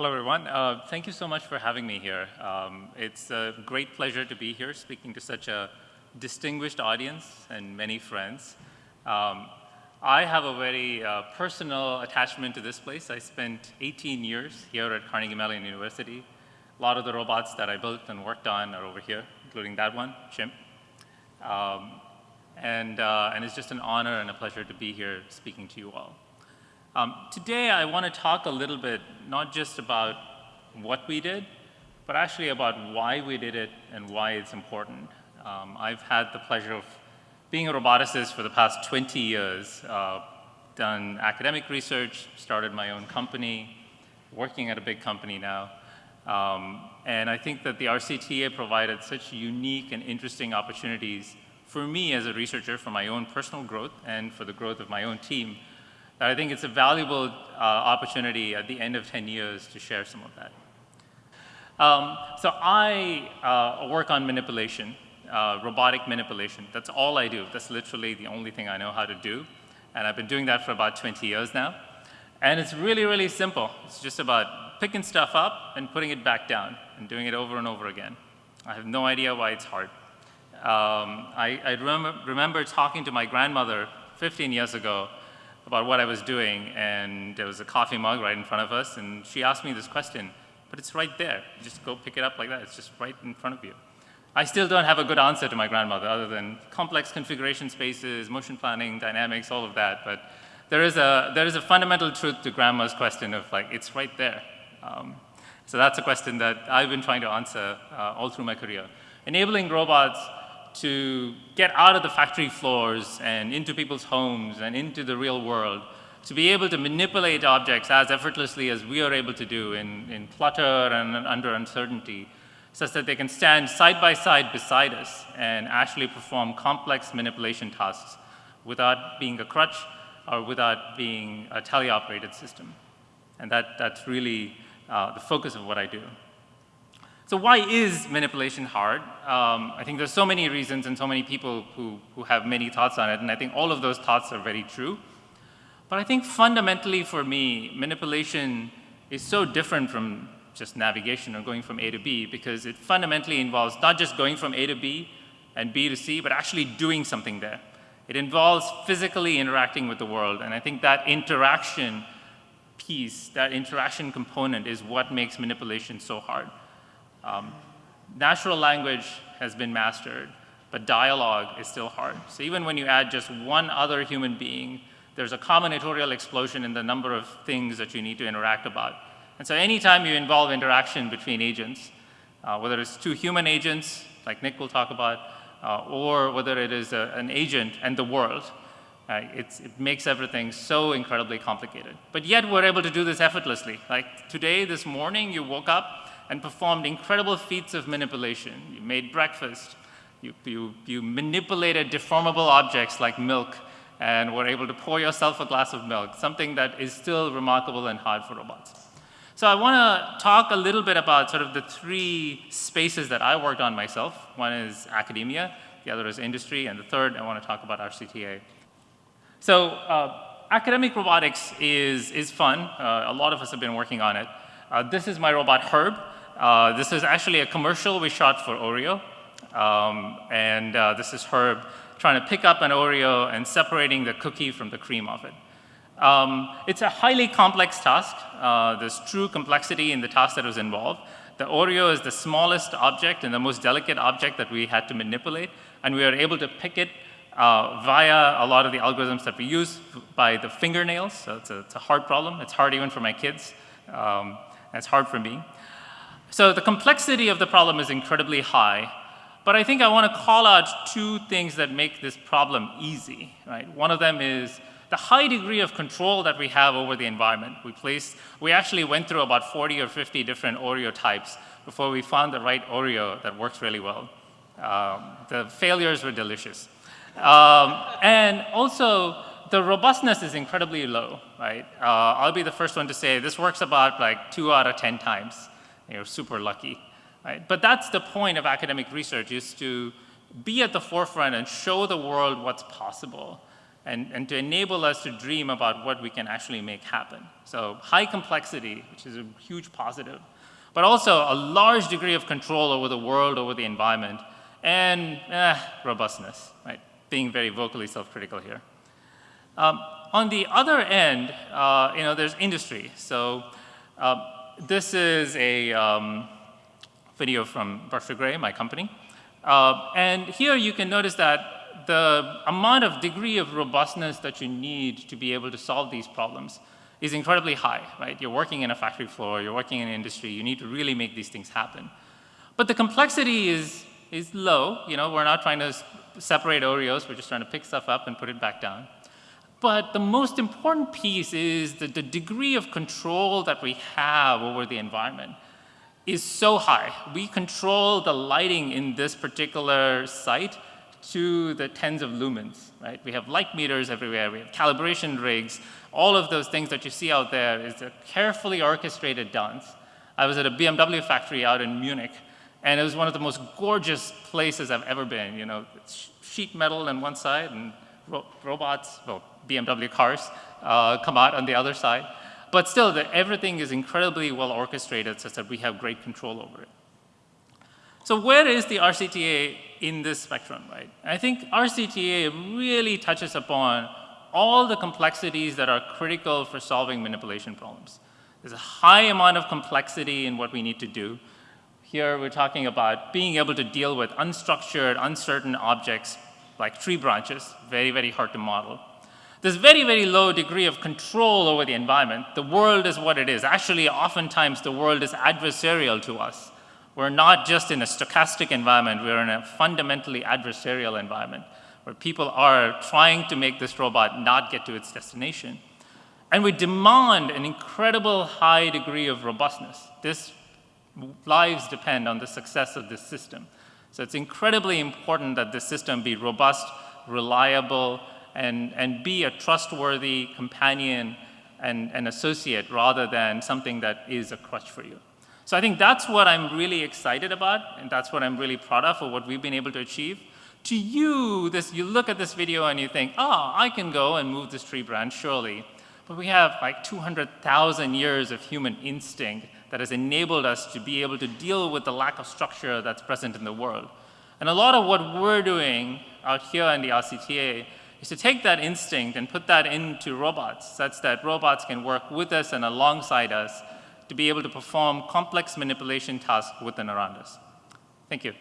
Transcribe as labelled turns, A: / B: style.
A: Hello, everyone. Uh, thank you so much for having me here. Um, it's a great pleasure to be here speaking to such a distinguished audience and many friends. Um, I have a very uh, personal attachment to this place. I spent 18 years here at Carnegie Mellon University. A lot of the robots that I built and worked on are over here, including that one, Chimp. Um, and, uh, and it's just an honor and a pleasure to be here speaking to you all. Um, today, I want to talk a little bit, not just about what we did, but actually about why we did it and why it's important. Um, I've had the pleasure of being a roboticist for the past 20 years, uh, done academic research, started my own company, working at a big company now. Um, and I think that the RCTA provided such unique and interesting opportunities for me as a researcher for my own personal growth and for the growth of my own team I think it's a valuable uh, opportunity at the end of 10 years to share some of that. Um, so I uh, work on manipulation, uh, robotic manipulation. That's all I do. That's literally the only thing I know how to do. And I've been doing that for about 20 years now. And it's really, really simple. It's just about picking stuff up and putting it back down and doing it over and over again. I have no idea why it's hard. Um, I, I remember, remember talking to my grandmother 15 years ago about what I was doing, and there was a coffee mug right in front of us, and she asked me this question, but it's right there. Just go pick it up like that. It's just right in front of you. I still don't have a good answer to my grandmother other than complex configuration spaces, motion planning, dynamics, all of that. But there is a, there is a fundamental truth to grandma's question of like, it's right there. Um, so that's a question that I've been trying to answer uh, all through my career. Enabling robots to get out of the factory floors and into people's homes and into the real world, to be able to manipulate objects as effortlessly as we are able to do in, in flutter and under uncertainty, such that they can stand side by side beside us and actually perform complex manipulation tasks without being a crutch or without being a teleoperated system. And that, that's really uh, the focus of what I do. So why is manipulation hard? Um, I think there's so many reasons and so many people who, who have many thoughts on it, and I think all of those thoughts are very true. But I think fundamentally for me, manipulation is so different from just navigation or going from A to B because it fundamentally involves not just going from A to B and B to C, but actually doing something there. It involves physically interacting with the world, and I think that interaction piece, that interaction component is what makes manipulation so hard. Um, natural language has been mastered, but dialogue is still hard. So even when you add just one other human being, there's a combinatorial explosion in the number of things that you need to interact about. And so anytime you involve interaction between agents, uh, whether it's two human agents, like Nick will talk about, uh, or whether it is a, an agent and the world, uh, it makes everything so incredibly complicated. But yet we're able to do this effortlessly. Like today, this morning, you woke up, and performed incredible feats of manipulation. You made breakfast. You, you, you manipulated deformable objects like milk and were able to pour yourself a glass of milk, something that is still remarkable and hard for robots. So I want to talk a little bit about sort of the three spaces that I worked on myself. One is academia, the other is industry, and the third I want to talk about RCTA. So uh, academic robotics is, is fun. Uh, a lot of us have been working on it. Uh, this is my robot Herb. Uh, this is actually a commercial we shot for Oreo. Um, and uh, this is Herb trying to pick up an Oreo and separating the cookie from the cream of it. Um, it's a highly complex task. Uh, there's true complexity in the task that was involved. The Oreo is the smallest object and the most delicate object that we had to manipulate, and we were able to pick it uh, via a lot of the algorithms that we use by the fingernails. So it's a, it's a hard problem. It's hard even for my kids. Um, it's hard for me. So the complexity of the problem is incredibly high, but I think I want to call out two things that make this problem easy, right? One of them is the high degree of control that we have over the environment. We placed, we actually went through about 40 or 50 different Oreo types before we found the right Oreo that works really well. Um, the failures were delicious. Um, and also, the robustness is incredibly low, right? Uh, I'll be the first one to say this works about like two out of 10 times you're super lucky. Right? But that's the point of academic research is to be at the forefront and show the world what's possible. and, and to enable us to dream about what we can actually make happen. So high complexity, which is a huge positive, but also a large degree of control over the world, over the environment, and eh, robustness, right? Being very vocally self-critical here. Um, on the other end, uh, you know, there's industry. So uh, this is a um, video from Berkshire Grey, my company. Uh, and here you can notice that the amount of degree of robustness that you need to be able to solve these problems is incredibly high, right? You're working in a factory floor, you're working in an industry, you need to really make these things happen. But the complexity is, is low, you know, we're not trying to separate Oreos, we're just trying to pick stuff up and put it back down. But the most important piece is that the degree of control that we have over the environment is so high. We control the lighting in this particular site to the tens of lumens, right? We have light meters everywhere, we have calibration rigs, all of those things that you see out there is a carefully orchestrated dance. I was at a BMW factory out in Munich, and it was one of the most gorgeous places I've ever been. You know, sheet metal on one side and ro robots, well, BMW cars uh, come out on the other side. But still, the, everything is incredibly well orchestrated such that we have great control over it. So where is the RCTA in this spectrum, right? I think RCTA really touches upon all the complexities that are critical for solving manipulation problems. There's a high amount of complexity in what we need to do. Here we're talking about being able to deal with unstructured, uncertain objects like tree branches, very, very hard to model. There's very, very low degree of control over the environment. The world is what it is. Actually, oftentimes the world is adversarial to us. We're not just in a stochastic environment, we're in a fundamentally adversarial environment where people are trying to make this robot not get to its destination. And we demand an incredible high degree of robustness. This lives depend on the success of this system. So it's incredibly important that this system be robust, reliable, and, and be a trustworthy companion and, and associate rather than something that is a crutch for you. So I think that's what I'm really excited about, and that's what I'm really proud of for what we've been able to achieve. To you, this, you look at this video and you think, oh, I can go and move this tree branch, surely. But we have like 200,000 years of human instinct that has enabled us to be able to deal with the lack of structure that's present in the world. And a lot of what we're doing out here in the RCTA is to take that instinct and put that into robots such that robots can work with us and alongside us to be able to perform complex manipulation tasks within and around us. Thank you.